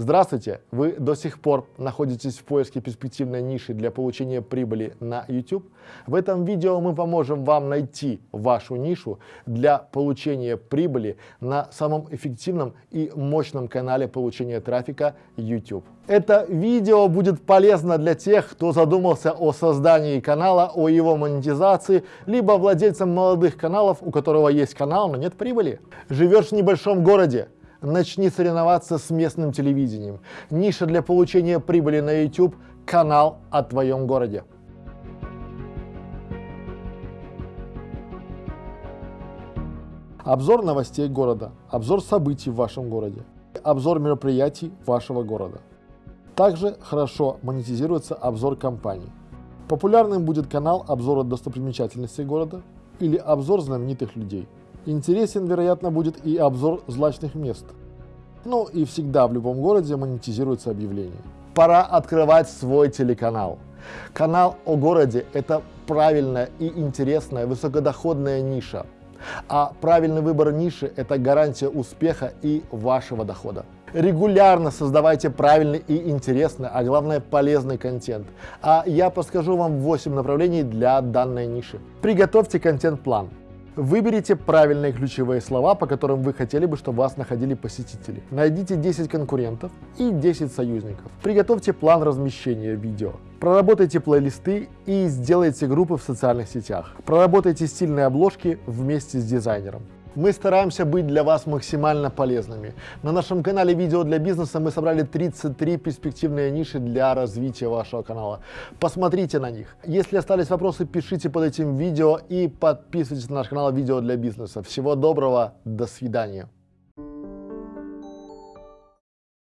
Здравствуйте! Вы до сих пор находитесь в поиске перспективной ниши для получения прибыли на YouTube? В этом видео мы поможем вам найти вашу нишу для получения прибыли на самом эффективном и мощном канале получения трафика YouTube. Это видео будет полезно для тех, кто задумался о создании канала, о его монетизации, либо владельцам молодых каналов, у которого есть канал, но нет прибыли. Живешь в небольшом городе, начни соревноваться с местным телевидением. Ниша для получения прибыли на YouTube – канал о твоем городе. Обзор новостей города, обзор событий в вашем городе, обзор мероприятий вашего города. Также хорошо монетизируется обзор компаний. Популярным будет канал обзора достопримечательностей города или обзор знаменитых людей – Интересен, вероятно, будет и обзор злачных мест. Ну и всегда в любом городе монетизируется объявление. Пора открывать свой телеканал. Канал о городе – это правильная и интересная высокодоходная ниша. А правильный выбор ниши – это гарантия успеха и вашего дохода. Регулярно создавайте правильный и интересный, а главное полезный контент. А я подскажу вам 8 направлений для данной ниши. Приготовьте контент-план. Выберите правильные ключевые слова, по которым вы хотели бы, чтобы вас находили посетители. Найдите 10 конкурентов и 10 союзников. Приготовьте план размещения видео. Проработайте плейлисты и сделайте группы в социальных сетях. Проработайте стильные обложки вместе с дизайнером. Мы стараемся быть для вас максимально полезными. На нашем канале «Видео для бизнеса» мы собрали 33 перспективные ниши для развития вашего канала. Посмотрите на них. Если остались вопросы, пишите под этим видео и подписывайтесь на наш канал «Видео для бизнеса». Всего доброго, до свидания.